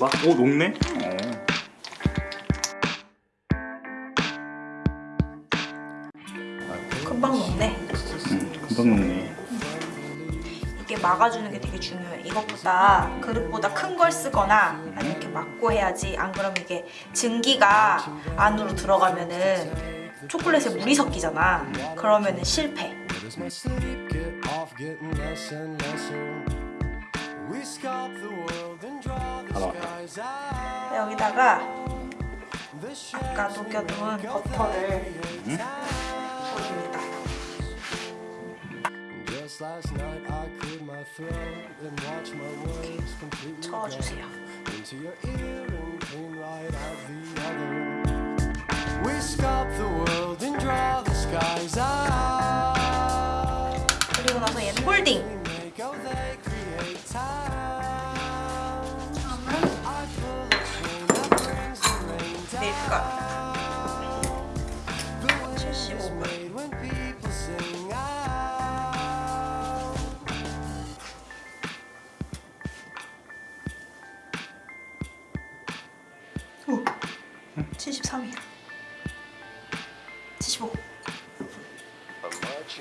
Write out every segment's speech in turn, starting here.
뭐가? 오 녹네? 어. 금방 녹네. 음, 금방 녹네 이게 막아주는 게 되게 중요해. 이것보다 그릇보다 큰 걸 쓰거나 아니면 이렇게 막고 해야지. 안 그러면 이게 증기가 안으로 들어가면은 초콜릿에 물이 섞이잖아. 그러면은 실패. We sculpt the world 여기다가 아까 녹여둔 버터를 out. Out. 오, 73이야. 75.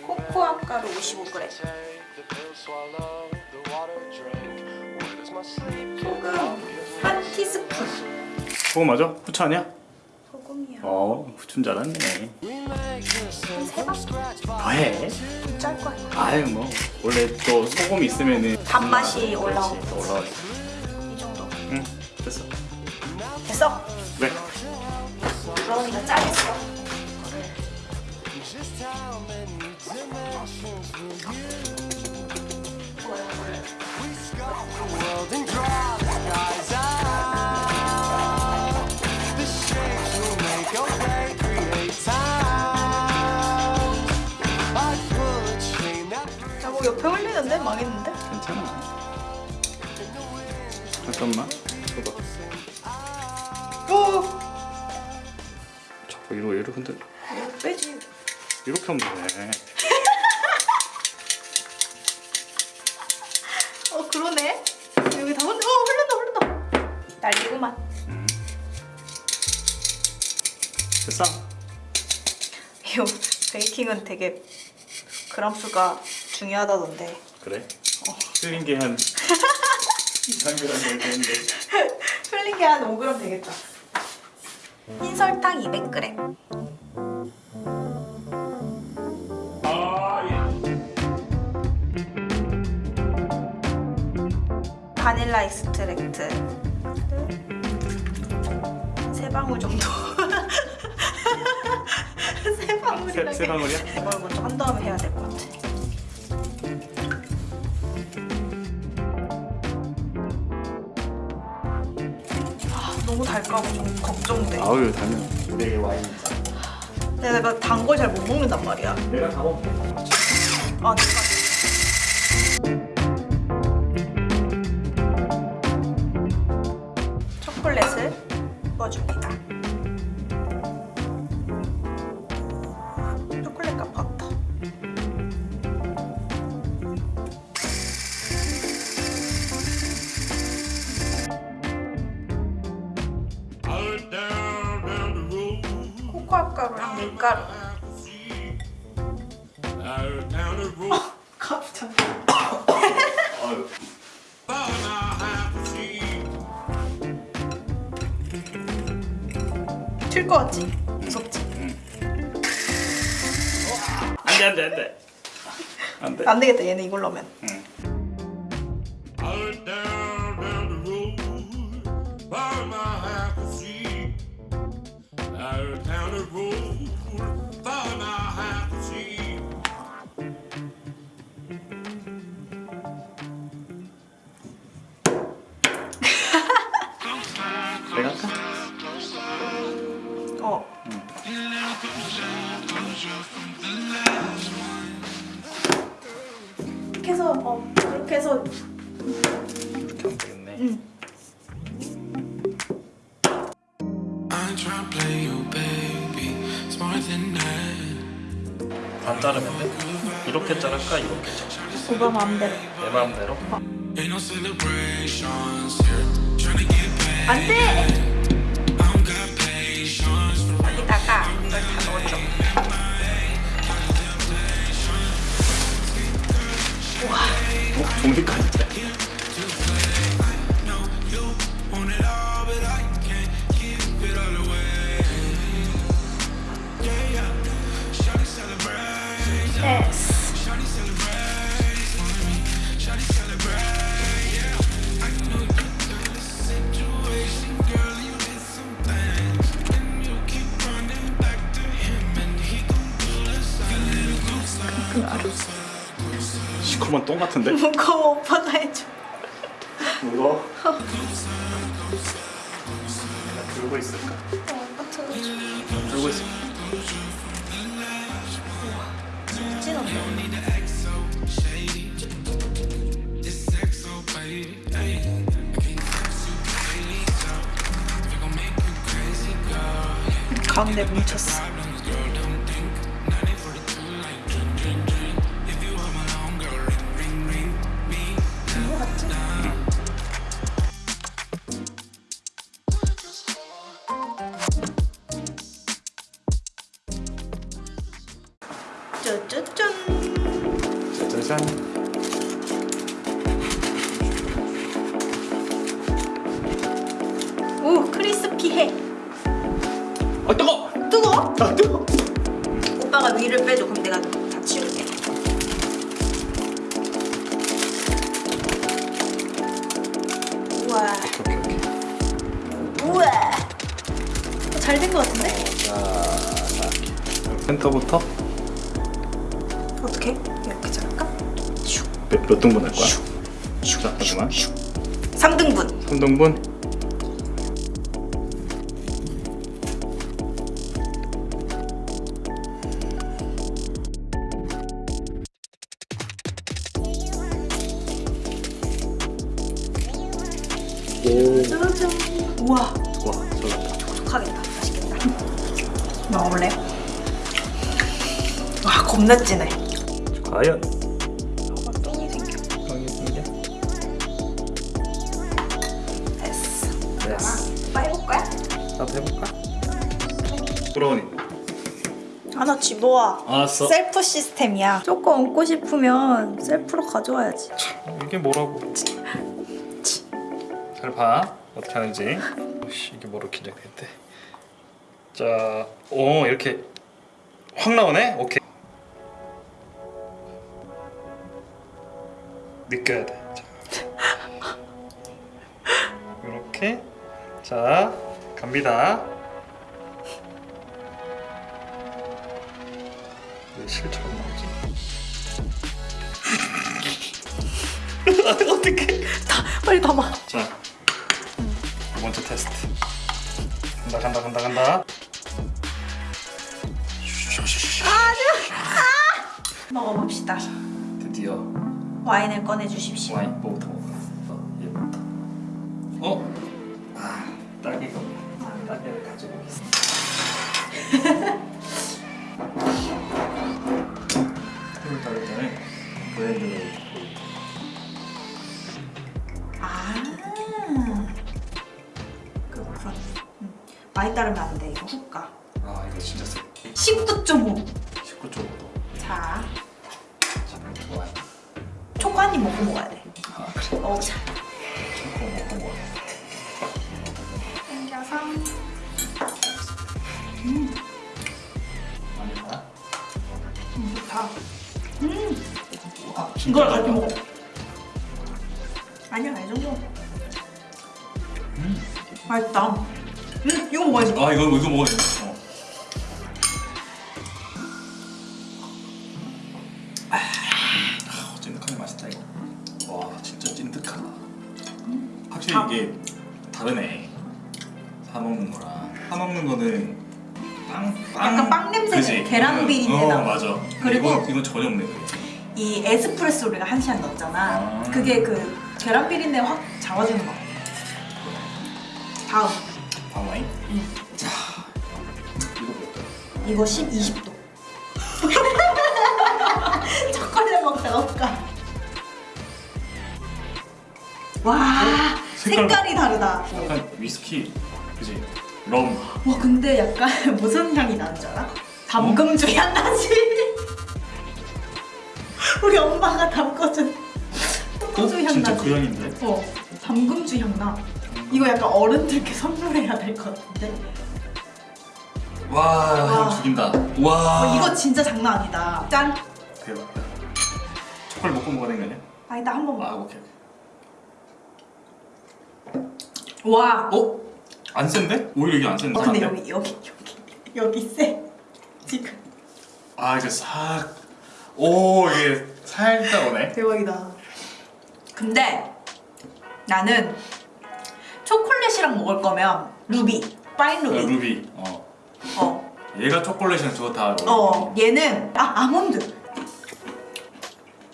코코아 가루 55g. Take the pill, swallow the water, drink. Where does my sleep get 소금 한 티스푼. 그거 맞아? 후추 아니야? 소금이야. 어 scratch by 더해 좀짤 거야. 아유 뭐 원래 또 소금 있으면은 단맛이 올라오고. 그렇지, 또 올라오지 이 정도. 응 됐어 됐어. 왜? 그러니까 짜 옆에 흘리는데? 망했는데? 괜찮아 잠깐만 줘봐 오! 자꾸 이러고 이렇게 근데 이거 빼지. 이렇게 하면 되네 어, 그러네. 여기 다 흘러, 어, 흘른다, 흘른다. 날리구만. 됐어? 이거 baking은 되게 그람 수가 중요하다던데. 그래? 흘린 게 한 2, 3g 되는데 흘린 게 한 5g 되겠다. 흰 설탕 200g. 바닐라 extract 세 방울 정도. 세 방울이라. 세, 세 방울이야? 이걸 먼저 한 다음에 해야 될 것 같아. 아, 걱정돼. 아우 달면 내게 와인 내가 단 걸 잘 못 먹는단 말이야. 내가 다 먹게 아, 내가. 코코아 가루랑 밀가루. 갑자기. see. 튈것 같지? 무섭지? 안돼 안돼 안돼 안돼 안 되겠다. 얘는 이걸로 하면. Out 내가 할까? 어. 이렇게 해서 어 이렇게 해서 이렇게 하면 되겠네 I'm 반 자르면 돼? 이렇게 자를까 이렇게 자를까 오빠 마음대로 내 마음대로 Ain't no celebrations here. Tryna get 안 돼! 여기다가 이걸 다 넣어줘. 어? 종이까지 시커먼 똥 같은데? 무거워 오빠가 해줘. 무거워 들고 있을까? 오빠 들어줘. 들고 있을까? 가운데 뭉쳤어. 짜자잔 오 크리스피해. 아 뜨거! 뜨거? 아 뜨거! 오빠가 위를 빼줘. 그럼 내가 다 치울게. 우와. 오케이 오케이 우와. 잘 된 것 같은데? 센터부터 어떻게? 몇, 몇 등분 할 거야? 자 잠깐만 3등분. 3등분 오 짜잔. 우와. 와 잘났다 촉촉하겠다. 맛있겠다. 먹어볼래? 와 겁나 진해. 과연 나도 해볼까? 부러우니. 하나 집어와. 알았어. 셀프 시스템이야. 조금 얹고 싶으면 셀프로 가져와야지. 이게 뭐라고? 잘 봐. 어떻게 하는지. 씨, 이게 뭐로 긴장됐대 자 오 이렇게 확 나오네? 오케이. 느껴야 돼. 자. 이렇게. 자 갑니다 왜 실처럼 나오지 어떻게 빨리 담아. 자, 두 번째 테스트. 간다 간다 간다 간다. 먹어봅시다. 드디어 와인을 꺼내 주십시오. 와인 뭐부터 먹을까? 어, 얘부터. 어? 때는 브랜드를 아. 그렇군. 음. 많이 따르면 안 돼. 이거 훅 가. 아 이거 진짜 세. 19.5. 19쪽으로. 자, 좋아요. 초코 한 입 먹고 먹어야 돼. 아 그래. 먹자. 초코 먹고 먹어. 당겨서. 많이 봐. 음, 좋다. 음, 아, 이걸 같이 먹어. 아니야, 이 정도. 음. 맛있다. 음, 이거 먹어야지. 아 이거 이거 먹어야 돼. 어. 아, 찐득하게 맛있다 이거. 와 진짜 찐득하다. 확실히 아. 이게 다르네. 사 먹는 거랑 사 먹는 거는 빵, 빵 약간 빵 냄새. 계란 비린내 어. 맞아. 그리고 이건, 이건 전혀 없네. 이 에스프레소 우리가 한 시간 넣었잖아. 아. 그게 그 계란 비린내 확 잡아주는 거. 다음. 방 와인. 음. 자 이거 볼까? 이거 10, 20도. 초콜릿 먹다 먹까. 와, 색깔이 다르다. 약간 위스키, 그지? 럼. 와 근데 약간 무슨 향이 나는 줄 알아? 담금주 향 나지? 우리 엄마가 담궈준 소주 향 어? 진짜 나지? 그 향인데? 어 담금주 향 나. 이거 약간 어른들께 선물해야 될 것 같은데? 와, 와. 향 죽인다. 와. 어, 이거 진짜 장난 아니다. 짠. 대박이다. 초콜릿 먹고 먹어야 되는 거 아니야? 아니다 한 번만. 아, 오케이. 와. 어? 안 센데? 오히려 이게 안 센데? 어, 근데? 여기 여기 여기 여기 세. 지금 아, 이게 싹. 오, 이게 살짝 오네. 대박이다. 근데 나는 초콜릿이랑 먹을 거면 루비, 파인 그 루비. 루비. 어. 어. 얘가 초콜릿이랑 저거 다. 어, 얘는 아 아몬드.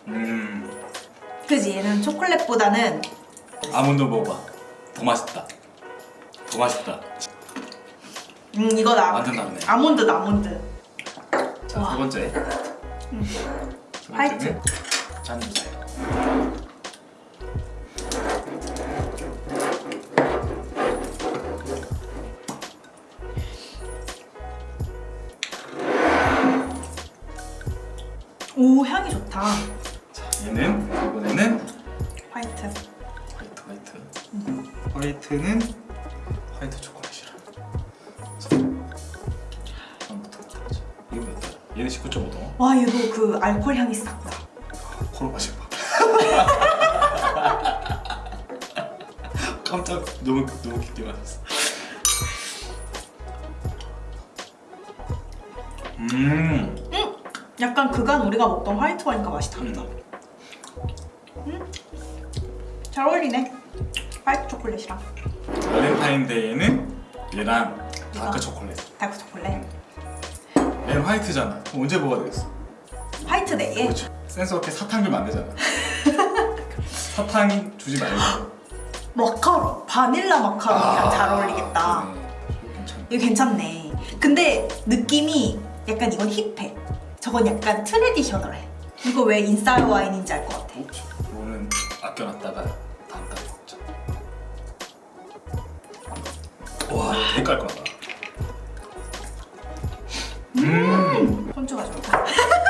음. 그지 얘는 초콜릿보다는 아몬드 먹어봐. 더 맛있다. 더 맛있다. 음 이거다. 완전 다르네. 아몬드다 아몬드. 자, 와. 세 번째. 음. 세 화이트. 주세요. 오 향이 좋다. 자, 얘는 이번에는 화이트. 화이트 화이트. 화이트는 19.5도. 와 얘도 그 알코올 향이 싹 나. 코로 마셔봐. 깜짝 너무 너무 깊게 마셨어. 음. 약간 그간 우리가 먹던 화이트 와인과 맛이 다르다. 음. 잘 어울리네. 화이트 초콜릿이랑 발렌타인데이에는 얘랑 다크 초콜릿. 다크 초콜릿. 얘는 화이트잖아. 언제 먹어야 되겠어? 데이에 그렇죠. 센스 없게 사탕 주면 안 되잖아. 사탕 주지 말고. 마카롱, 바닐라 마카롱이랑 아, 잘 어울리겠다. 괜찮네. 이거 괜찮네. 근데 느낌이 약간 이건 힙해. 저건 약간 트레디셔널해. 이거 왜 인싸 와인인지 알 것 같아. 그렇죠. 이거는 아껴놨다가 다음 달에 먹자. 와, 되게 깔끔하다. 음. 콘초가 좋다.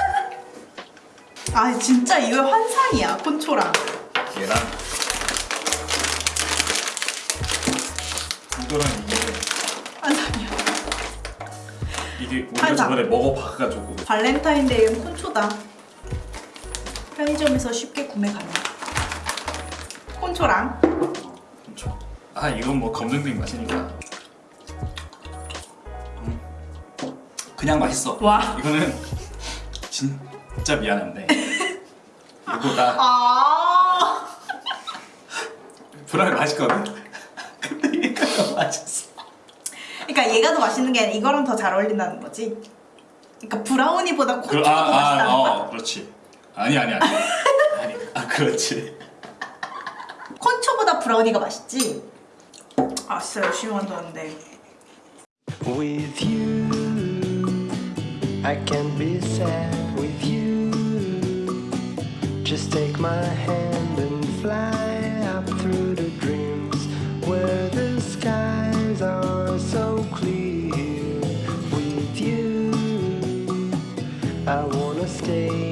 아 진짜 이거 환상이야 콘초랑. 얘랑 이거랑 이게 환상이야. 이게 우리가 한상. 저번에 먹어봐가지고 발렌타인데이는 콘초다. 편의점에서 쉽게 구매 가능. 콘초랑 그렇죠. 아 이건 뭐 검증된 맛이니까. 음. 그냥 맛있어. 와. 이거는 진짜 미안한데 이거보다 아 브라운 맛있거든. 근데 얘가 더 맛있어. 그러니까 얘가 더 맛있는 게 아니라 이거랑 더 잘 어울린다는 거지. 그러니까 브라우니보다 그, 콘초가 아, 더 맛있다는 아, 거야. 어, 그렇지. 아니 아니 아니. 아니, 아 그렇지. 콘초보다 브라우니가 맛있지. 아 진짜 열심히 만들었는데. With you, I can be sad with you. Just take my hand and fly up through the dreams where the skies are so clear. With you, I wanna stay.